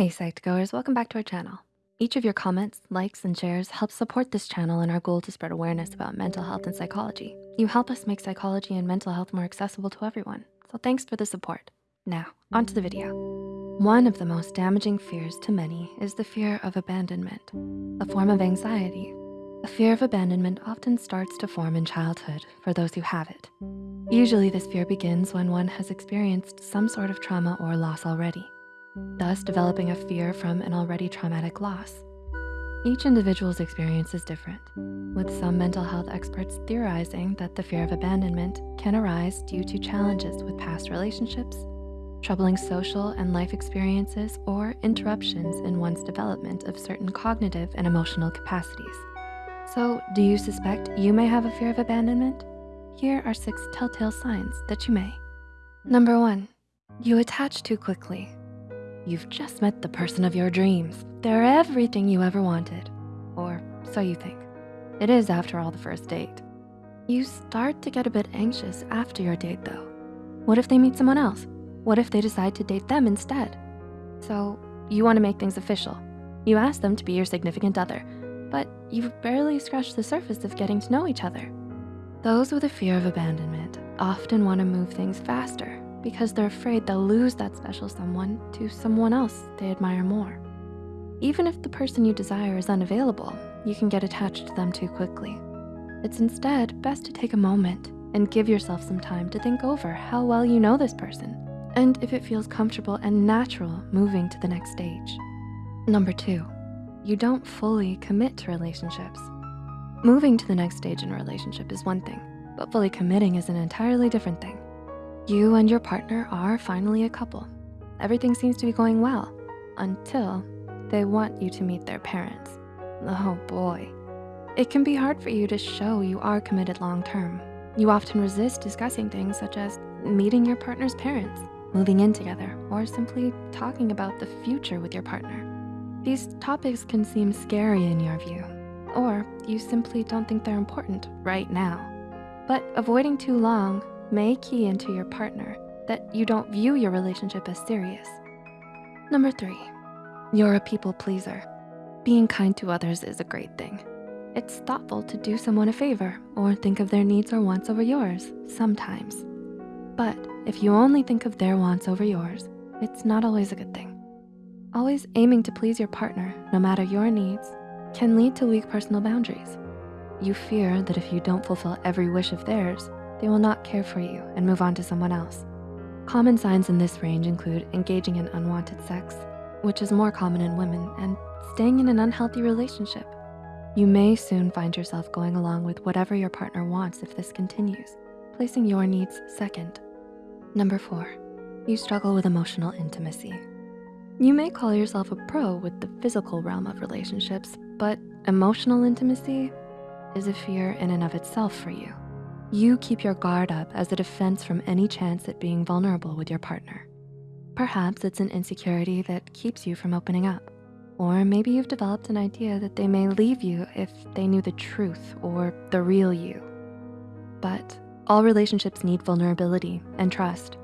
Hey Psych2Goers, welcome back to our channel. Each of your comments, likes, and shares helps support this channel and our goal to spread awareness about mental health and psychology. You help us make psychology and mental health more accessible to everyone. So thanks for the support. Now, onto the video. One of the most damaging fears to many is the fear of abandonment, a form of anxiety. A fear of abandonment often starts to form in childhood for those who have it. Usually this fear begins when one has experienced some sort of trauma or loss already thus developing a fear from an already traumatic loss. Each individual's experience is different, with some mental health experts theorizing that the fear of abandonment can arise due to challenges with past relationships, troubling social and life experiences, or interruptions in one's development of certain cognitive and emotional capacities. So do you suspect you may have a fear of abandonment? Here are six telltale signs that you may. Number one, you attach too quickly. You've just met the person of your dreams. They're everything you ever wanted, or so you think. It is after all the first date. You start to get a bit anxious after your date though. What if they meet someone else? What if they decide to date them instead? So you wanna make things official. You ask them to be your significant other, but you've barely scratched the surface of getting to know each other. Those with a fear of abandonment often wanna move things faster because they're afraid they'll lose that special someone to someone else they admire more. Even if the person you desire is unavailable, you can get attached to them too quickly. It's instead best to take a moment and give yourself some time to think over how well you know this person and if it feels comfortable and natural moving to the next stage. Number two, you don't fully commit to relationships. Moving to the next stage in a relationship is one thing, but fully committing is an entirely different thing. You and your partner are finally a couple. Everything seems to be going well until they want you to meet their parents. Oh boy. It can be hard for you to show you are committed long-term. You often resist discussing things such as meeting your partner's parents, moving in together, or simply talking about the future with your partner. These topics can seem scary in your view, or you simply don't think they're important right now. But avoiding too long may key into your partner that you don't view your relationship as serious. Number three, you're a people pleaser. Being kind to others is a great thing. It's thoughtful to do someone a favor or think of their needs or wants over yours sometimes. But if you only think of their wants over yours, it's not always a good thing. Always aiming to please your partner, no matter your needs, can lead to weak personal boundaries. You fear that if you don't fulfill every wish of theirs, they will not care for you and move on to someone else. Common signs in this range include engaging in unwanted sex, which is more common in women, and staying in an unhealthy relationship. You may soon find yourself going along with whatever your partner wants if this continues, placing your needs second. Number four, you struggle with emotional intimacy. You may call yourself a pro with the physical realm of relationships, but emotional intimacy is a fear in and of itself for you. You keep your guard up as a defense from any chance at being vulnerable with your partner. Perhaps it's an insecurity that keeps you from opening up. Or maybe you've developed an idea that they may leave you if they knew the truth or the real you. But all relationships need vulnerability and trust.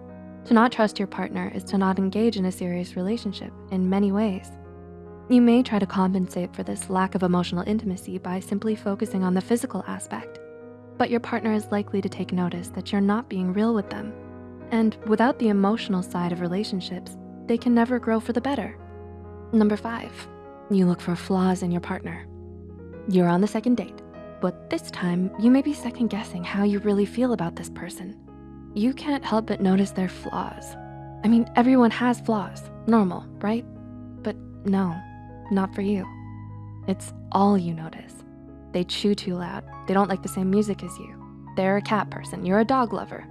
To not trust your partner is to not engage in a serious relationship in many ways. You may try to compensate for this lack of emotional intimacy by simply focusing on the physical aspect but your partner is likely to take notice that you're not being real with them. And without the emotional side of relationships, they can never grow for the better. Number five, you look for flaws in your partner. You're on the second date, but this time you may be second guessing how you really feel about this person. You can't help but notice their flaws. I mean, everyone has flaws, normal, right? But no, not for you. It's all you notice. They chew too loud. They don't like the same music as you. They're a cat person, you're a dog lover.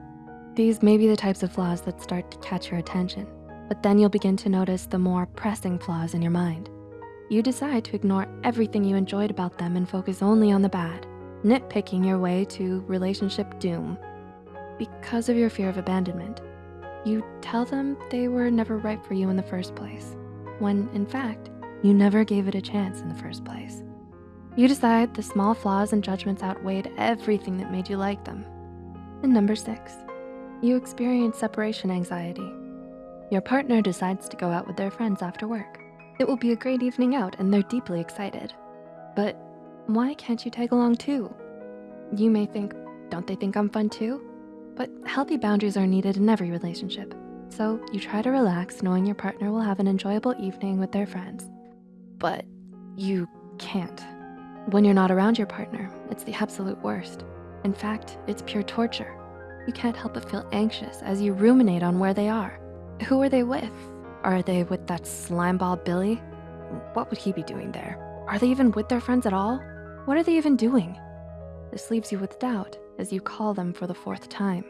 These may be the types of flaws that start to catch your attention, but then you'll begin to notice the more pressing flaws in your mind. You decide to ignore everything you enjoyed about them and focus only on the bad, nitpicking your way to relationship doom. Because of your fear of abandonment, you tell them they were never right for you in the first place, when in fact, you never gave it a chance in the first place. You decide the small flaws and judgments outweighed everything that made you like them. And number six, you experience separation anxiety. Your partner decides to go out with their friends after work. It will be a great evening out and they're deeply excited. But why can't you tag along too? You may think, don't they think I'm fun too? But healthy boundaries are needed in every relationship. So you try to relax knowing your partner will have an enjoyable evening with their friends. But you can't. When you're not around your partner, it's the absolute worst. In fact, it's pure torture. You can't help but feel anxious as you ruminate on where they are. Who are they with? Are they with that slimeball Billy? What would he be doing there? Are they even with their friends at all? What are they even doing? This leaves you with doubt as you call them for the fourth time.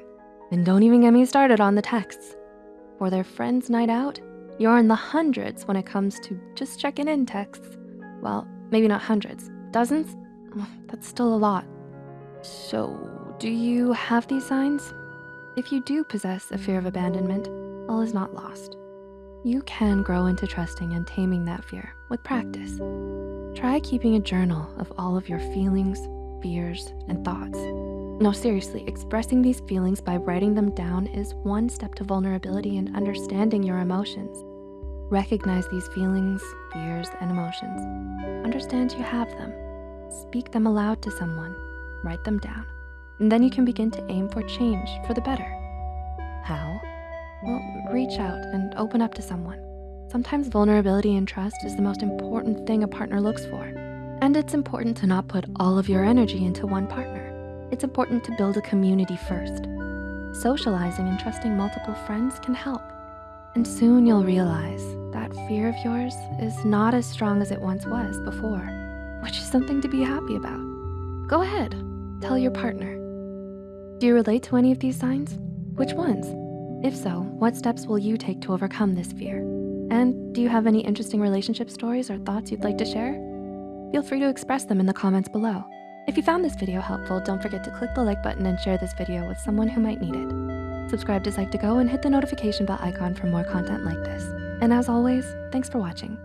And don't even get me started on the texts. For their friend's night out, you're in the hundreds when it comes to just checking in texts. Well, maybe not hundreds, dozens? That's still a lot. So, do you have these signs? If you do possess a fear of abandonment, all is not lost. You can grow into trusting and taming that fear with practice. Try keeping a journal of all of your feelings, fears, and thoughts. No, seriously, expressing these feelings by writing them down is one step to vulnerability and understanding your emotions. Recognize these feelings, fears, and emotions. Understand you have them. Speak them aloud to someone. Write them down. And then you can begin to aim for change for the better. How? Well, reach out and open up to someone. Sometimes vulnerability and trust is the most important thing a partner looks for. And it's important to not put all of your energy into one partner. It's important to build a community first. Socializing and trusting multiple friends can help. And soon you'll realize that fear of yours is not as strong as it once was before, which is something to be happy about. Go ahead, tell your partner. Do you relate to any of these signs? Which ones? If so, what steps will you take to overcome this fear? And do you have any interesting relationship stories or thoughts you'd like to share? Feel free to express them in the comments below. If you found this video helpful, don't forget to click the like button and share this video with someone who might need it. Subscribe to Psych2Go and hit the notification bell icon for more content like this. And as always, thanks for watching.